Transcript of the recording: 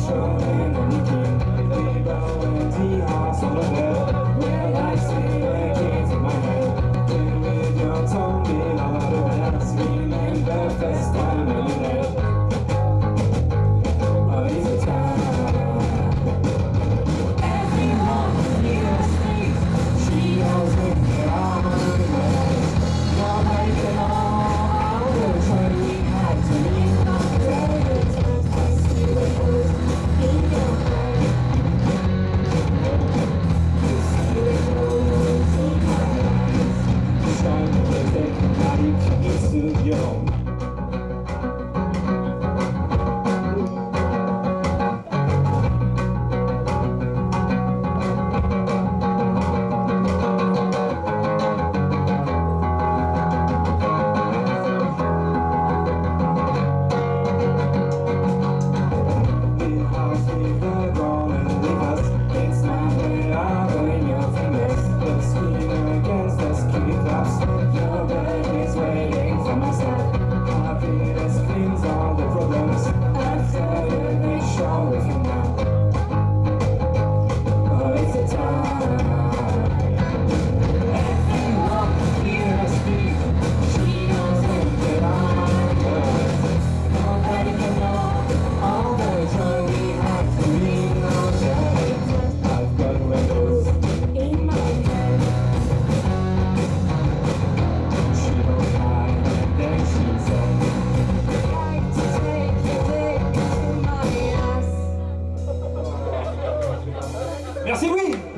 sorry. Jones. Merci Louis.